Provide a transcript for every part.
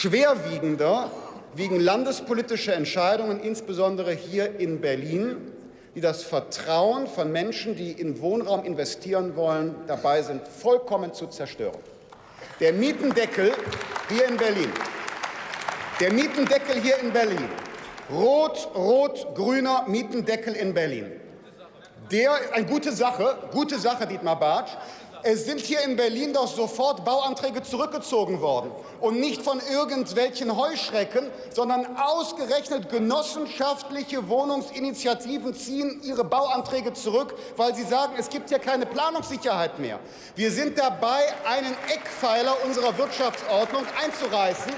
Schwerwiegender wiegen landespolitische Entscheidungen, insbesondere hier in Berlin, die das Vertrauen von Menschen, die in Wohnraum investieren wollen, dabei sind, vollkommen zu zerstören. Der Mietendeckel hier in Berlin, der Mietendeckel hier in Berlin, rot-rot-grüner Mietendeckel in Berlin, der, eine gute Sache, gute Sache, Dietmar Bartsch, es sind hier in Berlin doch sofort Bauanträge zurückgezogen worden. Und nicht von irgendwelchen Heuschrecken, sondern ausgerechnet genossenschaftliche Wohnungsinitiativen ziehen ihre Bauanträge zurück, weil sie sagen, es gibt ja keine Planungssicherheit mehr. Wir sind dabei, einen Eckpfeiler unserer Wirtschaftsordnung einzureißen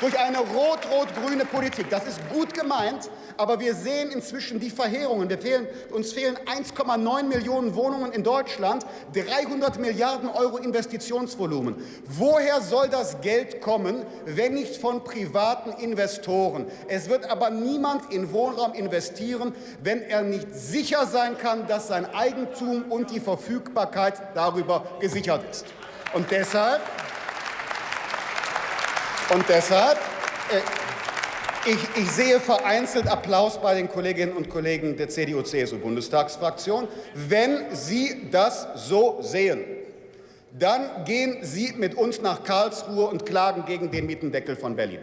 durch eine rot-rot-grüne Politik. Das ist gut gemeint, aber wir sehen inzwischen die Verheerungen. Fehlen, uns fehlen 1,9 Millionen Wohnungen in Deutschland, 300 Milliarden Euro Investitionsvolumen. Woher soll das Geld kommen, wenn nicht von privaten Investoren? Es wird aber niemand in Wohnraum investieren, wenn er nicht sicher sein kann, dass sein Eigentum und die Verfügbarkeit darüber gesichert ist. Und deshalb und deshalb, äh, ich, ich, sehe vereinzelt Applaus bei den Kolleginnen und Kollegen der CDU-CSU-Bundestagsfraktion. Wenn Sie das so sehen, dann gehen Sie mit uns nach Karlsruhe und klagen gegen den Mietendeckel von Berlin.